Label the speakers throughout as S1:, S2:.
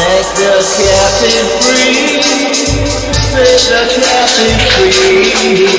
S1: the captain free. Set the captain free.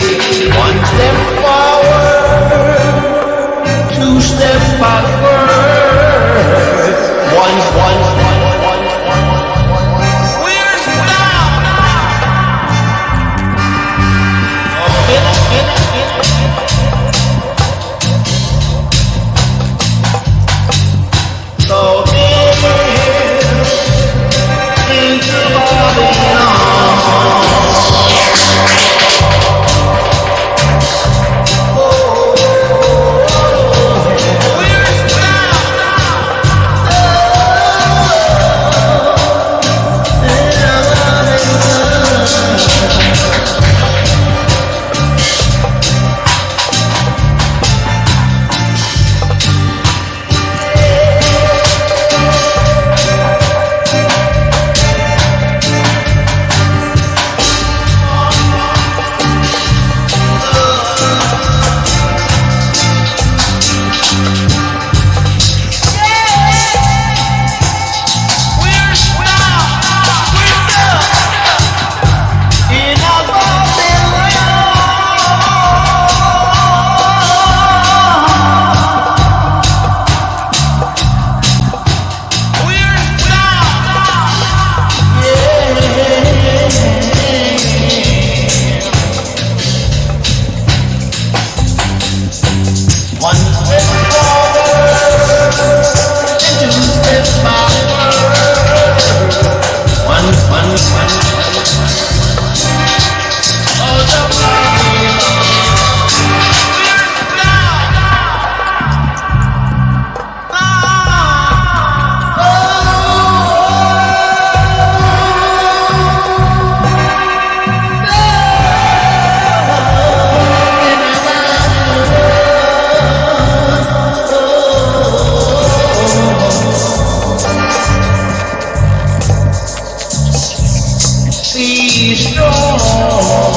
S1: Be strong.